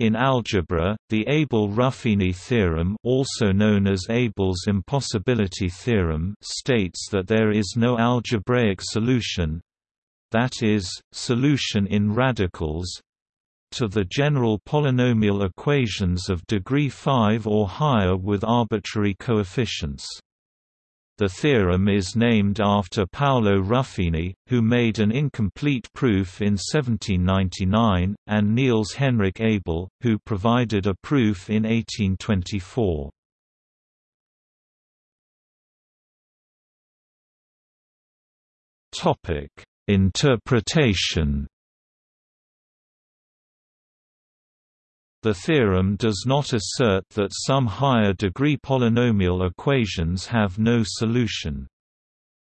In algebra, the Abel-Ruffini theorem also known as Abel's impossibility theorem states that there is no algebraic solution—that is, solution in radicals—to the general polynomial equations of degree 5 or higher with arbitrary coefficients. The theorem is named after Paolo Ruffini, who made an incomplete proof in 1799, and Niels Henrik Abel, who provided a proof in 1824. Interpretation The theorem does not assert that some higher degree polynomial equations have no solution.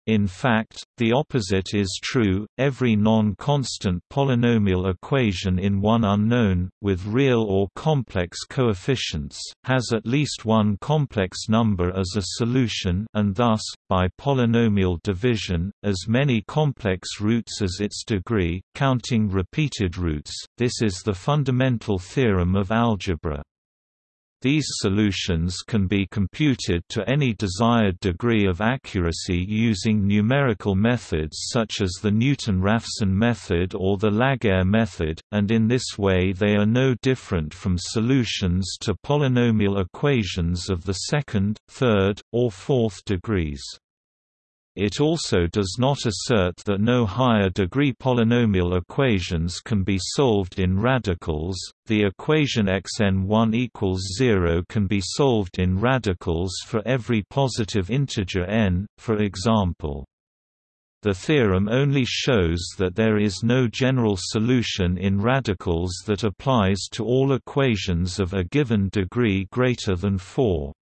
In fact, the opposite is true, every non-constant polynomial equation in one unknown, with real or complex coefficients, has at least one complex number as a solution and thus, by polynomial division, as many complex roots as its degree, counting repeated roots. This is the fundamental theorem of algebra. These solutions can be computed to any desired degree of accuracy using numerical methods such as the Newton-Raphson method or the Laguerre method, and in this way they are no different from solutions to polynomial equations of the second, third, or fourth degrees. It also does not assert that no higher degree polynomial equations can be solved in radicals. The equation xn1 equals 0 can be solved in radicals for every positive integer n, for example. The theorem only shows that there is no general solution in radicals that applies to all equations of a given degree greater than 4.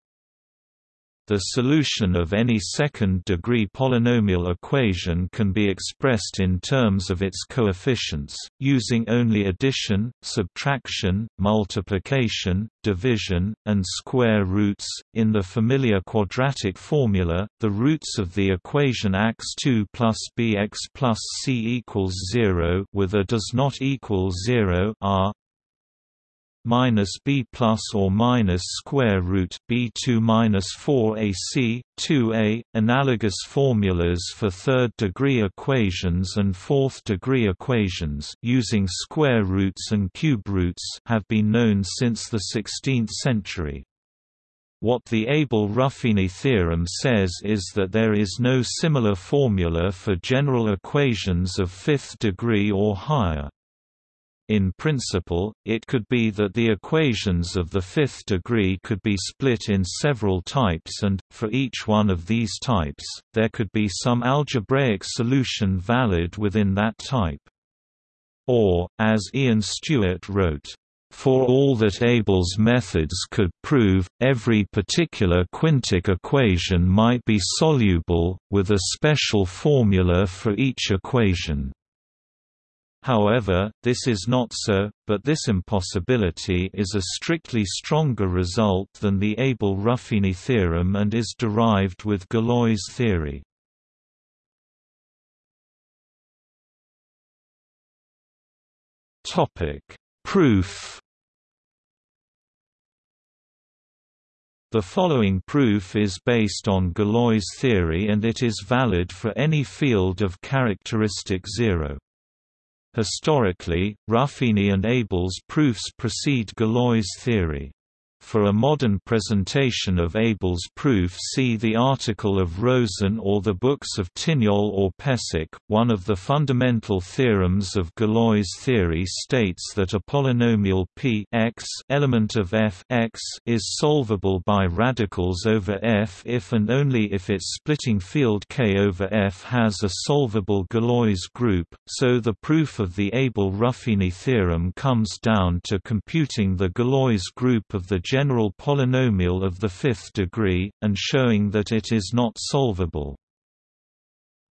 The solution of any second-degree polynomial equation can be expressed in terms of its coefficients, using only addition, subtraction, multiplication, division, and square roots. In the familiar quadratic formula, the roots of the equation x2 plus bx plus c equals 0 with a does not equal 0 are minus b plus or minus square root b two minus four ac two a. Analogous formulas for third-degree equations and fourth-degree equations using square roots and cube roots have been known since the 16th century. What the Abel-Ruffini theorem says is that there is no similar formula for general equations of fifth degree or higher. In principle, it could be that the equations of the fifth degree could be split in several types and, for each one of these types, there could be some algebraic solution valid within that type. Or, as Ian Stewart wrote, for all that Abel's methods could prove, every particular quintic equation might be soluble, with a special formula for each equation. However, this is not so, but this impossibility is a strictly stronger result than the Abel-Ruffini theorem and is derived with Galois theory. Proof The following proof is based on Galois theory and it is valid for any field of characteristic zero. Historically, Ruffini and Abel's proofs precede Galois' theory. For a modern presentation of Abel's proof see the article of Rosen or the books of Tignol or Pesic. One of the fundamental theorems of Galois theory states that a polynomial p x element of f x is solvable by radicals over f if and only if its splitting field K over f has a solvable Galois group, so the proof of the Abel-Ruffini theorem comes down to computing the Galois group of the general polynomial of the fifth degree, and showing that it is not solvable.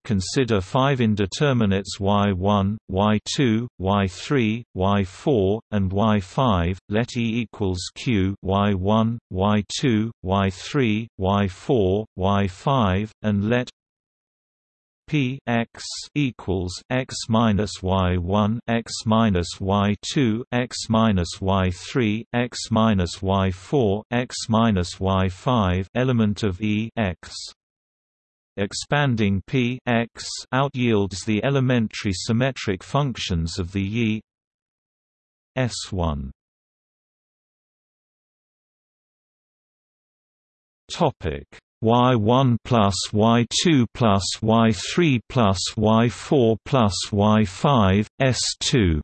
Consider five indeterminates y1, y2, y3, y4, and y5. Let E equals q y1, y2, y3, y4, y5, and let p x equals x minus y one x minus y two x minus y three x minus y four x minus y five element of E x. Expanding p x out yields the elementary symmetric functions of the Yi. S1 topic y1 plus y2 plus y3 plus y4 plus y5 s2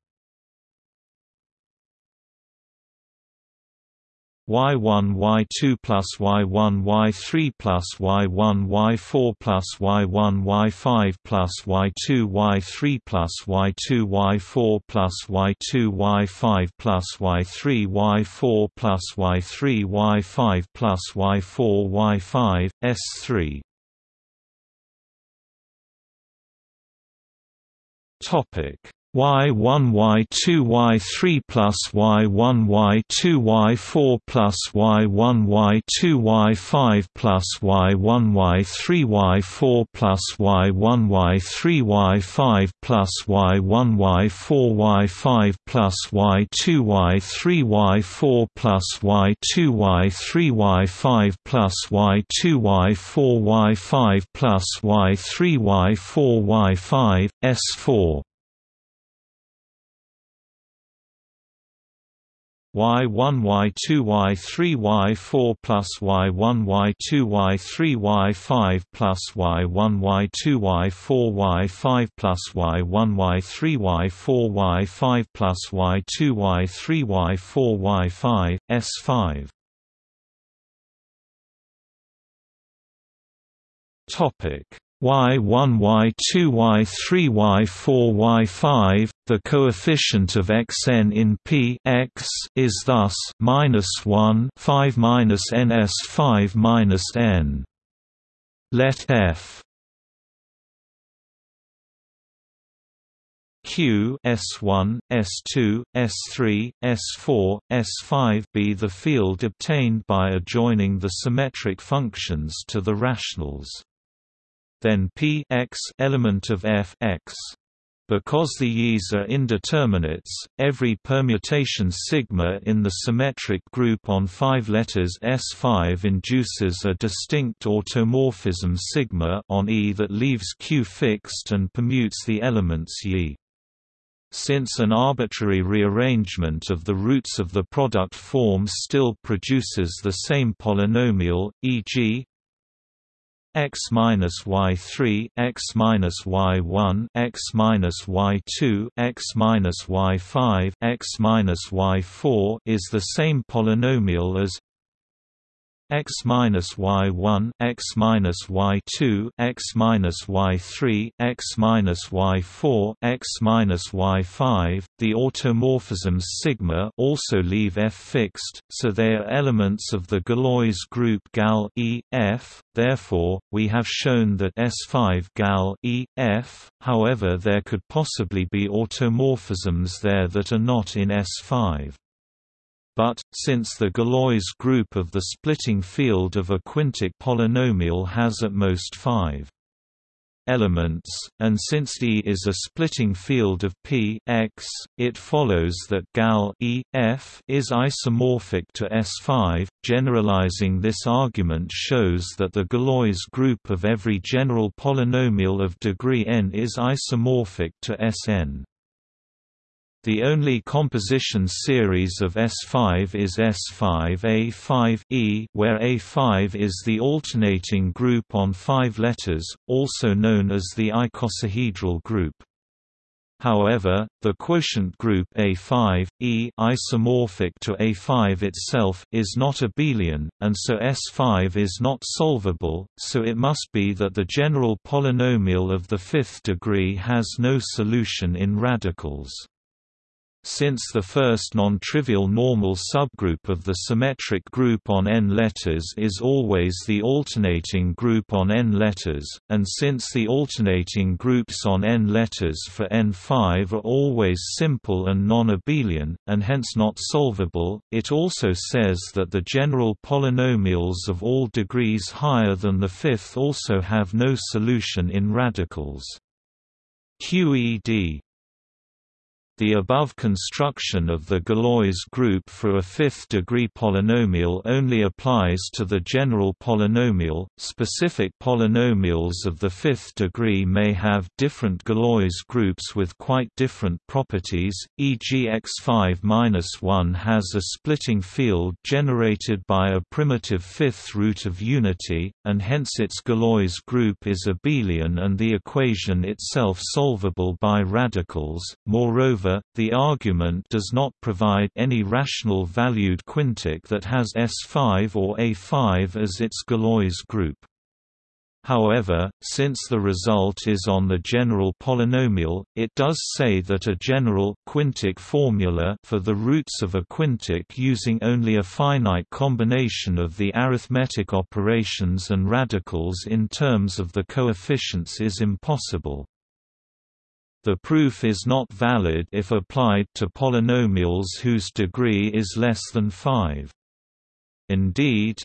y1 y2 plus y1 y3 plus y1 y4 plus y1 y5 plus y2 y3 plus y2 y4 plus y2 y5 plus y3 y4 plus y3 y5 plus y4 y5 s3 topic y1 y2 y3 plus y1 y2 y4 plus y1 y2 y5 plus y1 y3 y4 plus y1 y3 y5 plus y1 y4 y5 plus y2 y3 y4 plus y2 y3 y5 plus y2 y4 y5 plus y3 y4 y5 s4 y1 y2 y3 y4 plus y1 y2 y3 y5 plus y1 y2 y4 y5 plus y1 y3 y4 y5 plus y2 y3 y4 y5 s5 topic y1 y2 y3 y4 y5 the coefficient of xn in P x is thus minus 1 5 minus ns 5 minus n. Let f Q S1, S2, S3, S4, S5 be the field obtained by adjoining the symmetric functions to the rationals then p x element of f x. Because the Yis are indeterminates, every permutation sigma in the symmetric group on five letters S5 induces a distinct automorphism sigma on E that leaves Q fixed and permutes the elements Yi. Since an arbitrary rearrangement of the roots of the product form still produces the same polynomial, e.g x minus y3 x minus y1 x minus y2 x minus y5 x minus y4 is the same polynomial as x minus y1 x minus y2 x minus y3 x minus y4 x minus y5 the automorphisms sigma also leave f fixed so they are elements of the Galois group gal e f. Therefore we have shown that s5 gal e f however there could possibly be automorphisms there that are not in s5 but, since the Galois group of the splitting field of a quintic polynomial has at most five elements, and since E is a splitting field of P x, it follows that gal E f is isomorphic to S5. Generalizing this argument shows that the Galois group of every general polynomial of degree n is isomorphic to Sn. The only composition series of S5 is S5A5E where A5 is the alternating group on five letters, also known as the icosahedral group. However, the quotient group A5, E isomorphic to A5 itself, is not abelian, and so S5 is not solvable, so it must be that the general polynomial of the fifth degree has no solution in radicals. Since the first non-trivial normal subgroup of the symmetric group on n letters is always the alternating group on n letters, and since the alternating groups on n letters for n5 are always simple and non-abelian, and hence not solvable, it also says that the general polynomials of all degrees higher than the fifth also have no solution in radicals. QED the above construction of the Galois group for a fifth-degree polynomial only applies to the general polynomial. Specific polynomials of the fifth degree may have different Galois groups with quite different properties, e.g. x5-1 has a splitting field generated by a primitive fifth root of unity, and hence its Galois group is abelian and the equation itself solvable by radicals. Moreover, However, the argument does not provide any rational valued quintic that has S5 or A5 as its Galois group. However, since the result is on the general polynomial, it does say that a general quintic formula for the roots of a quintic using only a finite combination of the arithmetic operations and radicals in terms of the coefficients is impossible. The proof is not valid if applied to polynomials whose degree is less than 5. Indeed,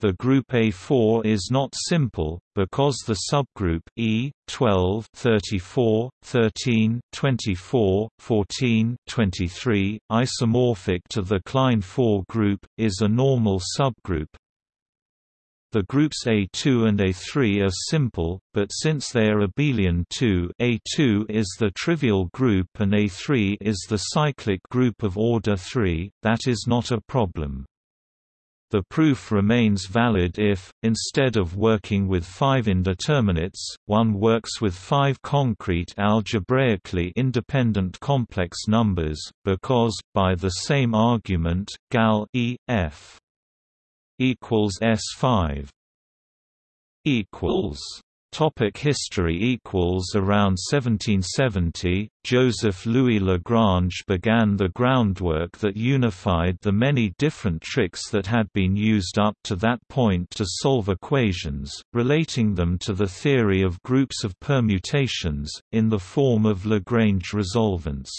the group A4 is not simple, because the subgroup E, 12 34, 13 24, 14 23, isomorphic to the Klein 4 group, is a normal subgroup, the groups A2 and A3 are simple, but since they are abelian 2 A2 is the trivial group and A3 is the cyclic group of order 3, that is not a problem. The proof remains valid if, instead of working with five indeterminates, one works with five concrete algebraically independent complex numbers, because, by the same argument, gal e, f equals S5 equals Topic history equals Around 1770, Joseph Louis Lagrange began the groundwork that unified the many different tricks that had been used up to that point to solve equations, relating them to the theory of groups of permutations, in the form of Lagrange resolvents.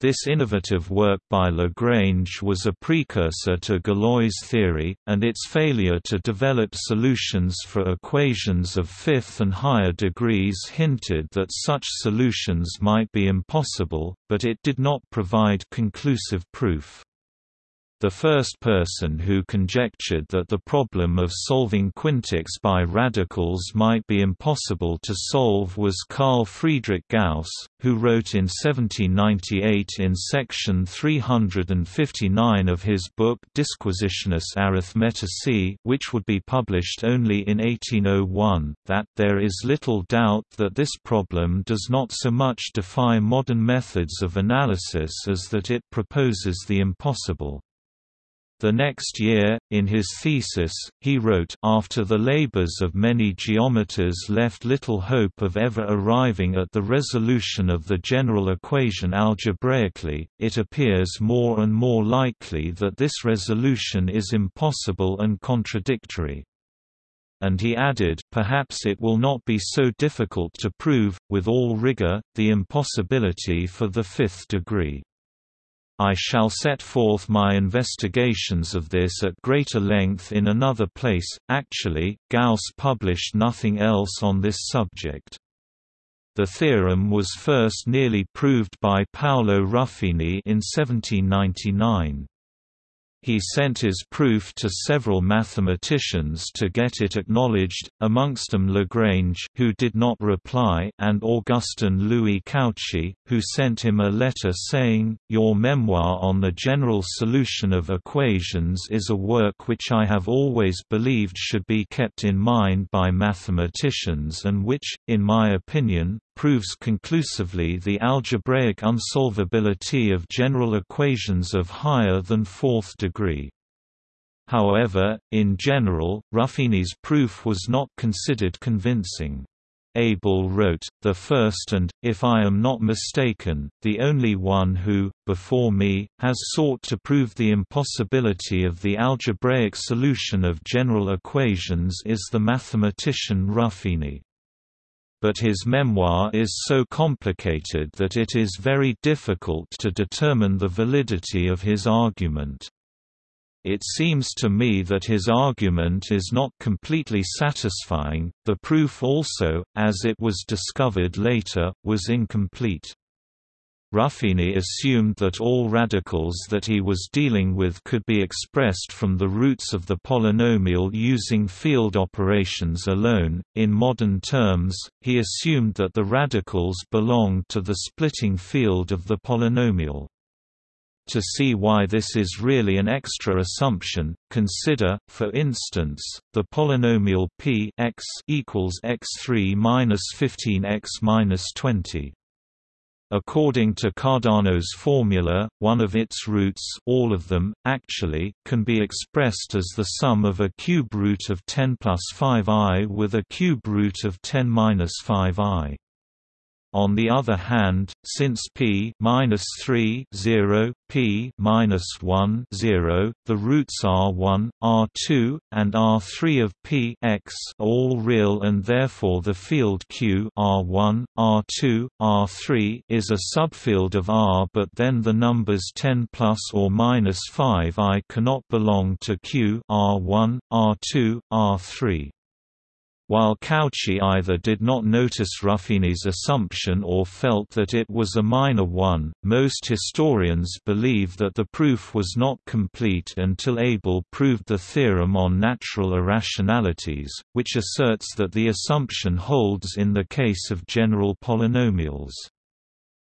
This innovative work by Lagrange was a precursor to Galois theory, and its failure to develop solutions for equations of fifth and higher degrees hinted that such solutions might be impossible, but it did not provide conclusive proof. The first person who conjectured that the problem of solving quintics by radicals might be impossible to solve was Carl Friedrich Gauss, who wrote in 1798 in section 359 of his book Disquisitiones Arithmeticae which would be published only in 1801, that there is little doubt that this problem does not so much defy modern methods of analysis as that it proposes the impossible. The next year, in his thesis, he wrote, After the labors of many geometers left little hope of ever arriving at the resolution of the general equation algebraically, it appears more and more likely that this resolution is impossible and contradictory. And he added, perhaps it will not be so difficult to prove, with all rigor, the impossibility for the fifth degree. I shall set forth my investigations of this at greater length in another place. Actually, Gauss published nothing else on this subject. The theorem was first nearly proved by Paolo Ruffini in 1799. He sent his proof to several mathematicians to get it acknowledged, amongst them Lagrange who did not reply and Augustin Louis Cauchy, who sent him a letter saying, Your memoir on the general solution of equations is a work which I have always believed should be kept in mind by mathematicians and which, in my opinion, proves conclusively the algebraic unsolvability of general equations of higher than fourth degree. However, in general, Ruffini's proof was not considered convincing. Abel wrote, the first and, if I am not mistaken, the only one who, before me, has sought to prove the impossibility of the algebraic solution of general equations is the mathematician Ruffini but his memoir is so complicated that it is very difficult to determine the validity of his argument. It seems to me that his argument is not completely satisfying, the proof also, as it was discovered later, was incomplete. Ruffini assumed that all radicals that he was dealing with could be expressed from the roots of the polynomial using field operations alone. In modern terms, he assumed that the radicals belonged to the splitting field of the polynomial. To see why this is really an extra assumption, consider, for instance, the polynomial p x equals x3 minus 15x minus 20. According to Cardano's formula, one of its roots all of them, actually, can be expressed as the sum of a cube root of 10 plus 5i with a cube root of 10 minus 5i. On the other hand, since p minus 3 0, p minus 1 0, the roots r1, r2, and r3 of p x are all real, and therefore the field Q r1, r2, r3 is a subfield of R. But then the numbers 10 plus or minus 5 i cannot belong to Q r1, r2, r3. While Cauchy either did not notice Ruffini's assumption or felt that it was a minor one, most historians believe that the proof was not complete until Abel proved the theorem on natural irrationalities, which asserts that the assumption holds in the case of general polynomials.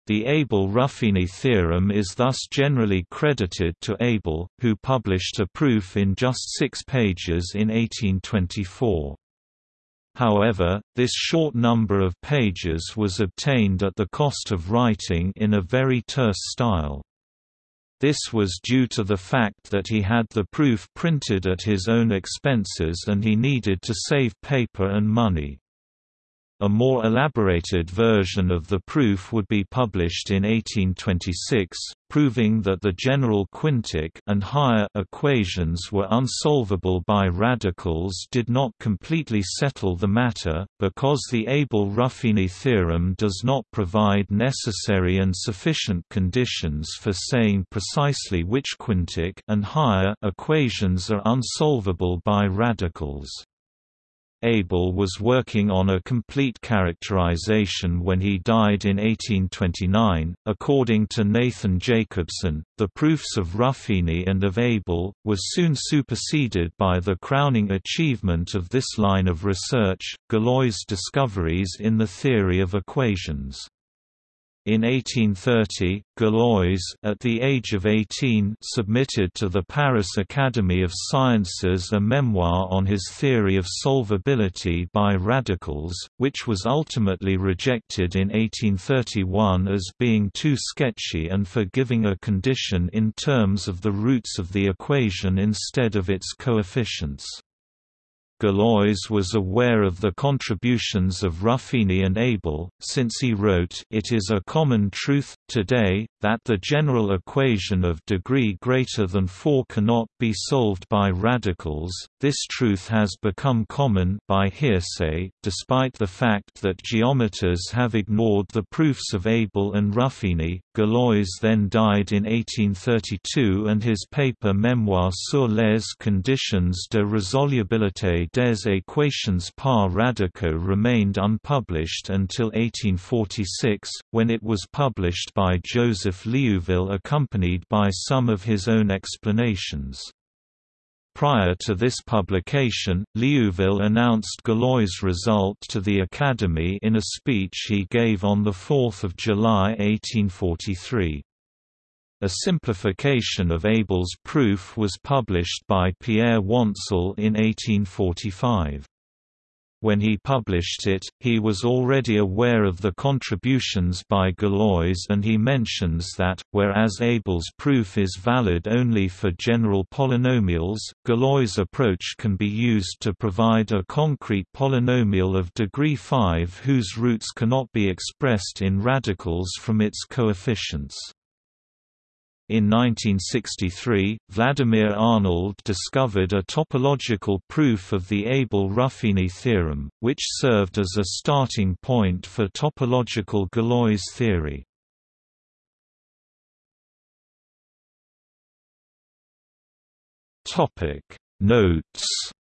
The Abel-Ruffini theorem is thus generally credited to Abel, who published a proof in just six pages in 1824. However, this short number of pages was obtained at the cost of writing in a very terse style. This was due to the fact that he had the proof printed at his own expenses and he needed to save paper and money. A more elaborated version of the proof would be published in 1826, proving that the general quintic and higher equations were unsolvable by radicals did not completely settle the matter, because the Abel-Ruffini theorem does not provide necessary and sufficient conditions for saying precisely which quintic and higher equations are unsolvable by radicals. Abel was working on a complete characterization when he died in 1829. According to Nathan Jacobson, the proofs of Ruffini and of Abel were soon superseded by the crowning achievement of this line of research, Galois' discoveries in the theory of equations. In 1830, Galois, at the age of 18, submitted to the Paris Academy of Sciences a memoir on his theory of solvability by radicals, which was ultimately rejected in 1831 as being too sketchy and for giving a condition in terms of the roots of the equation instead of its coefficients. Galois was aware of the contributions of Ruffini and Abel, since he wrote It is a common truth, today, that the general equation of degree greater than 4 cannot be solved by radicals. This truth has become common by hearsay, despite the fact that geometers have ignored the proofs of Abel and Ruffini. Galois then died in 1832 and his paper Mémoire sur les conditions de résolubilité des équations par radicaux remained unpublished until 1846, when it was published by Joseph Liouville accompanied by some of his own explanations. Prior to this publication, Liouville announced Galois' result to the Academy in a speech he gave on 4 July 1843. A simplification of Abel's proof was published by Pierre Wantzel in 1845. when he published it, he was already aware of the contributions by Galois and he mentions that, whereas Abel's proof is valid only for general polynomials, Galois' approach can be used to provide a concrete polynomial of degree 5 whose roots cannot be expressed in radicals from its coefficients. In 1963, Vladimir Arnold discovered a topological proof of the Abel-Ruffini theorem, which served as a starting point for topological Galois theory. Notes